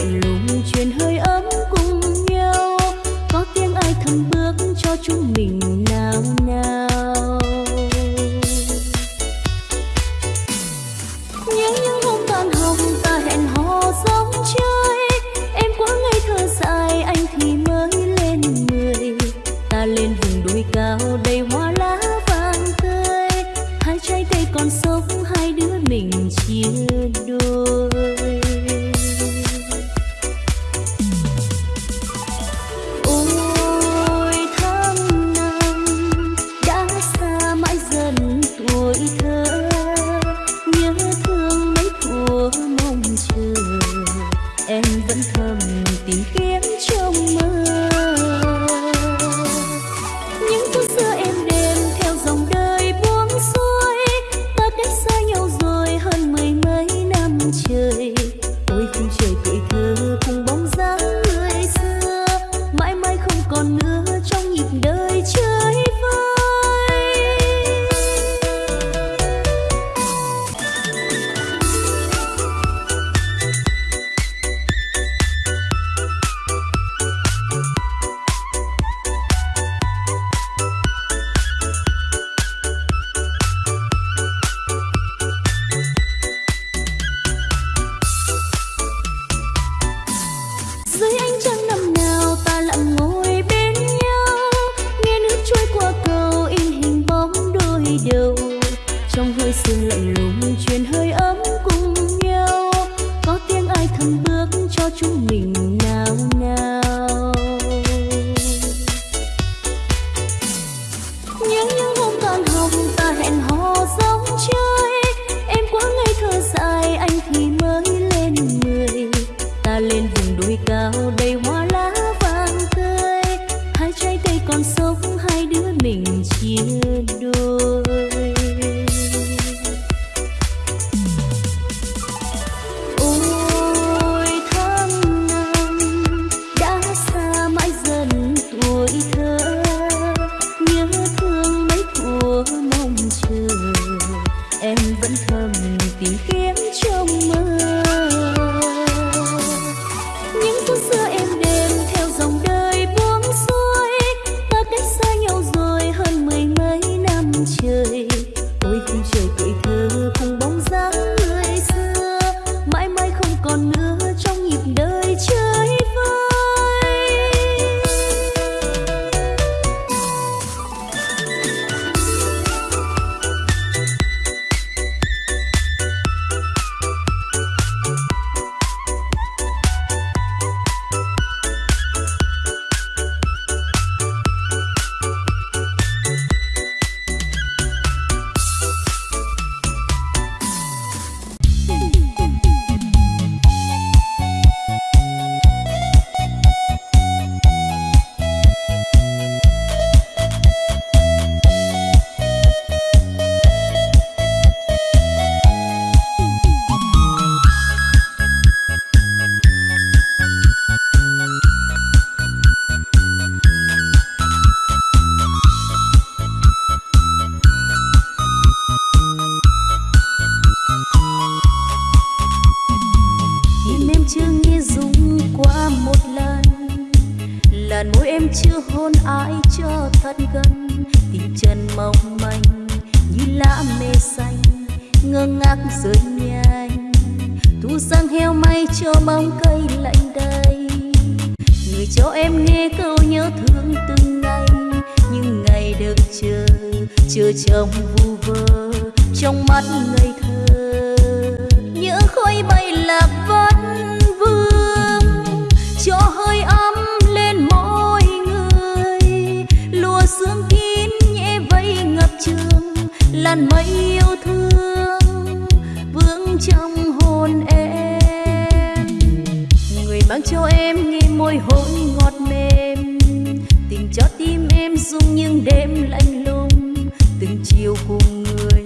lạnh lùng truyền hơi ấm cùng nhau. Có tiếng ai thầm bước cho chúng mình nào nào nhớ những hôm toàn hồng ta hẹn hò sóng chơi em quá ngây thơ dài, anh thì mới lên mười. Ta lên vùng đồi cao đầy hoa lá vàng tươi. Hai trái cây còn sống, hai đứa mình chia đôi. Vẫn thầm tìm kiếm trong mơ. Những phút xưa em đêm theo dòng đời buông xuôi, ta cách xa nhau rồi hơn mười mấy năm trời. Ôi khung trời tuổi thơ cùng bóng dáng người xưa, mãi mãi không còn nữa trong nhịp đời chơi. Làn môi em chưa hôn ai cho thật gần. Tình chân mong manh, như lá mê xanh ngơ ngác rơi nhanh. Thu sang heo may cho bóng cây lạnh đây người cho em nghe câu nhớ thương từng ngày. Nhưng ngày được chờ chờ trong vu vơ, trong mắt người làn mây yêu thương vương trong hồn em. Người mang cho em nghe môi hôn ngọt mềm, tình cho tim em rung những đêm lạnh lùng. Từng chiều cùng người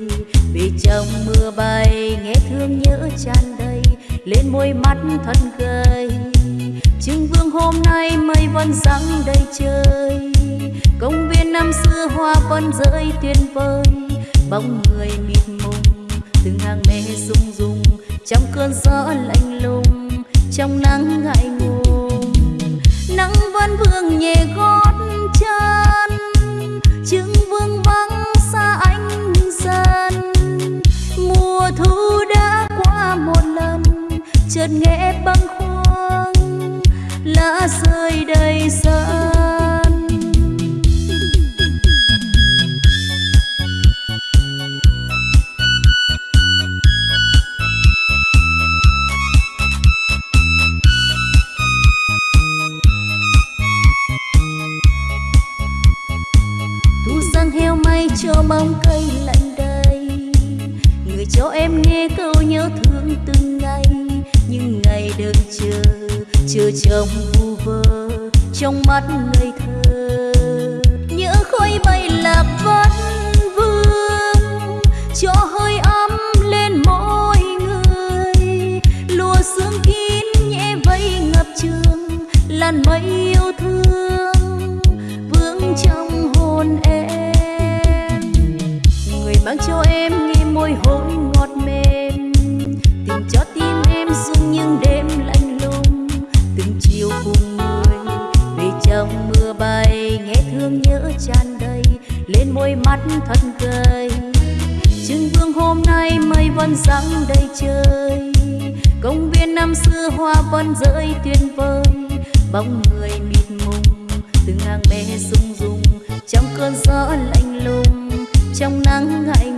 về trong mưa bay, nghe thương nhớ tràn đầy, lên môi mắt thân gầy. Trưng vương hôm nay mây vẫn răng đầy trời, công viên năm xưa hoa vẫn rơi tuyệt vời bóng người mịt mùng, từng hàng mê rung rung, trong cơn gió lạnh lùng, trong nắng ngại ngùng. Nắng vẫn vương nhẹ gót chân chứng vương vắng xa anh dần. Mùa thu đã qua một lần, chợt nghe băng khoang lá rơi bóng cây lạnh đây, người cho em nghe câu nhớ thương từng ngày nhưng ngày đợi chờ chờ trong vu vơ trong mắt ngây thơ. Tràn đầy lên môi mắt thật cười. Trưng vương hôm nay mây vẫn răng đầy trời. Công viên năm xưa hoa vẫn rơi tuyệt vời. Bóng người mịt mùng, từng hàng mẹ rung rung trong cơn gió lạnh lùng. Trong nắng hạnh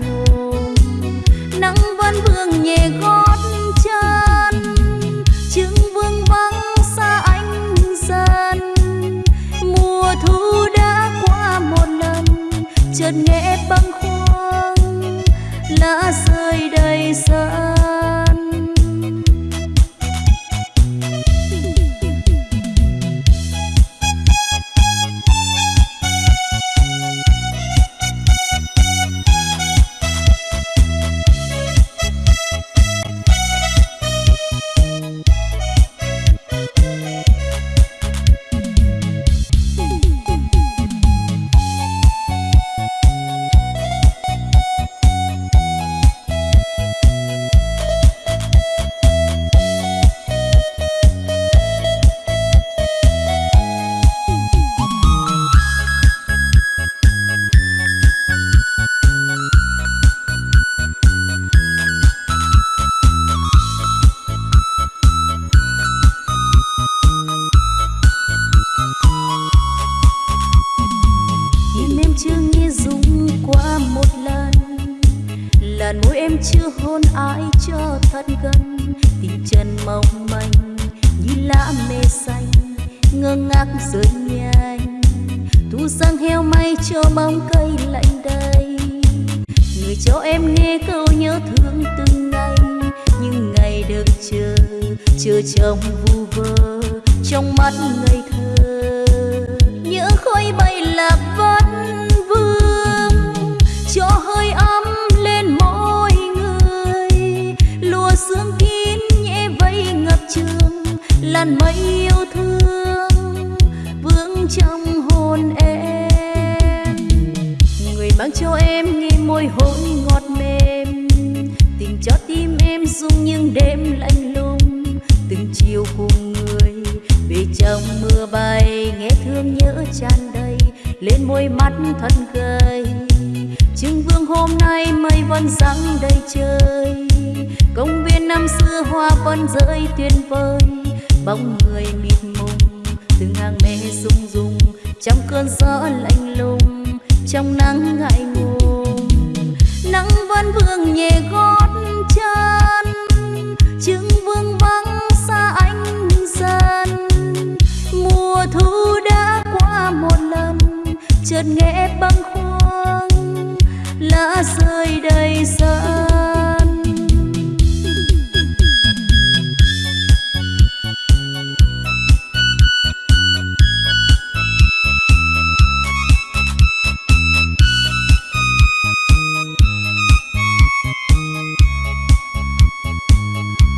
chưa hôn ai cho thật gần. Tình chân mong manh như lá mê xanh, Ngơ ngác rơi nhanh. Thu sang heo may cho bóng cây lạnh đây Người cho em nghe câu nhớ thương từng ngày. Nhưng ngày đợi chờ Chờ trong vu vơ, Trong mắt ngây thơ. Trương, làn mây yêu thương vương trong hồn em. Người mang cho em nghe môi hôn ngọt mềm, tình cho tim em rung những đêm lạnh lùng. Từng chiều cùng người, về trong mưa bay, nghe thương nhớ tràn đầy, lên môi mắt thân gầy. Trưng vương hôm nay mây vẫn sáng đầy trời. Công viên năm xưa hoa vẫn rơi tuyệt vời. Bóng người mịt mùng, từng hàng mê rung rung trong cơn gió lạnh lùng, trong nắng ngại ngùng. Nắng vẫn vương nhẹ gót chân. Trưng vương vắng xa anh dần. Mùa thu đã qua một lần, chợt nghe bâng khuâng rơi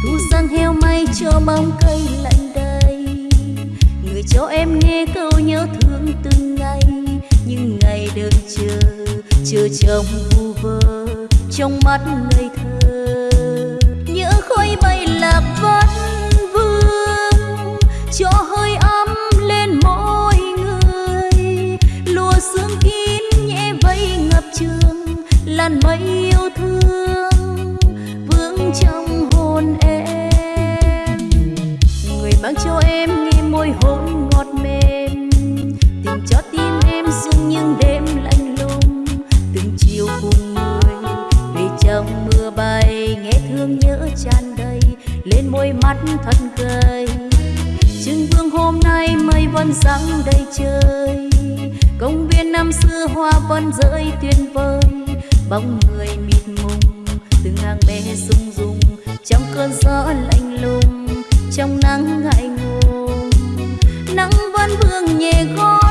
thu sang heo may cho bóng cây lạnh đầy. Người cho em nghe câu nhớ thương từng ngày. Nhưng ngày đợi chờ chờ chồng vu vơ trong mắt người. Xưa hoa vẫn rơi tuyệt vời. Bóng người mịt mùng, từng hàng mê rung rung trong cơn gió lạnh lùng, trong nắng ngại ngùng. Nắng vẫn vương nhẹ gót